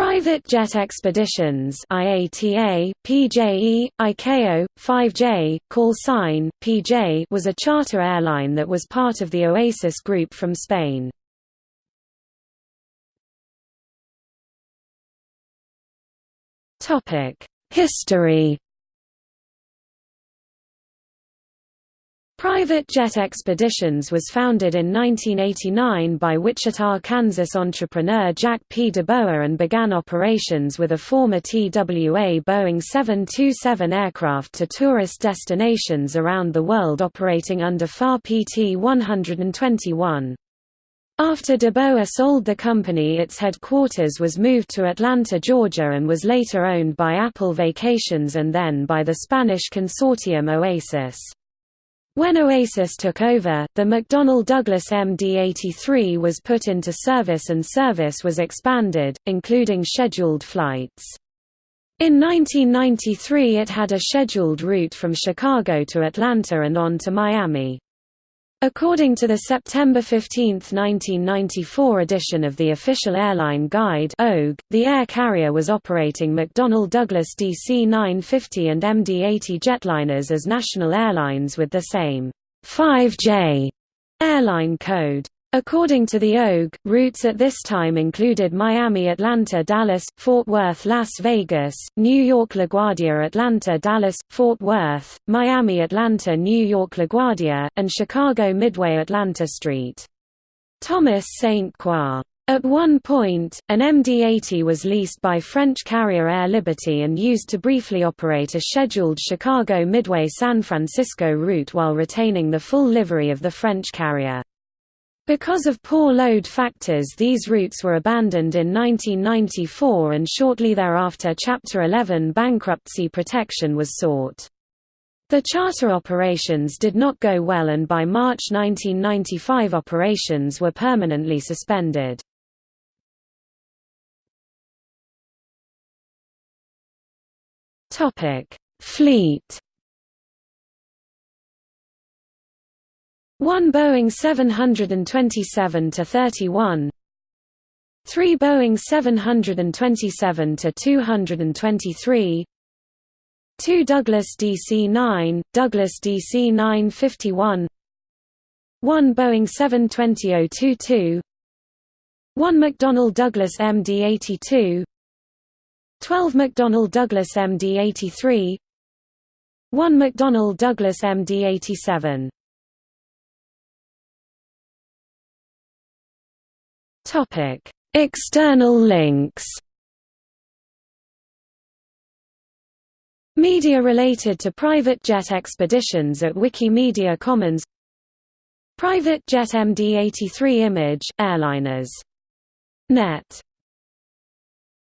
Private Jet Expeditions IATA, PJE, ICAO, 5J, call sign, PJ was a charter airline that was part of the Oasis Group from Spain. History Private Jet Expeditions was founded in 1989 by Wichita, Kansas entrepreneur Jack P. DeBoer and began operations with a former TWA Boeing 727 aircraft to tourist destinations around the world operating under FAR PT 121. After DeBoer sold the company its headquarters was moved to Atlanta, Georgia and was later owned by Apple Vacations and then by the Spanish consortium Oasis. When Oasis took over, the McDonnell Douglas MD-83 was put into service and service was expanded, including scheduled flights. In 1993 it had a scheduled route from Chicago to Atlanta and on to Miami. According to the September 15, 1994 edition of the Official Airline Guide the air carrier was operating McDonnell Douglas DC-950 and MD-80 jetliners as national airlines with the same 5J airline code. According to the OAG, routes at this time included Miami Atlanta Dallas, Fort Worth Las Vegas, New York LaGuardia Atlanta Dallas, Fort Worth, Miami Atlanta New York LaGuardia, and Chicago Midway Atlanta St. Thomas St. Croix. At one point, an MD-80 was leased by French carrier Air Liberté and used to briefly operate a scheduled Chicago Midway-San Francisco route while retaining the full livery of the French carrier. Because of poor load factors these routes were abandoned in 1994 and shortly thereafter Chapter 11 bankruptcy protection was sought. The charter operations did not go well and by March 1995 operations were permanently suspended. Fleet 1 Boeing 727-31 3 Boeing 727-223 2 Douglas DC-9, Douglas DC-951 1 Boeing 720-022 1 McDonnell Douglas MD-82 12 McDonnell Douglas MD-83 1 McDonnell Douglas MD-87 Topic: External links. Media related to private jet expeditions at Wikimedia Commons Private jet MD-83 image, airliners. Net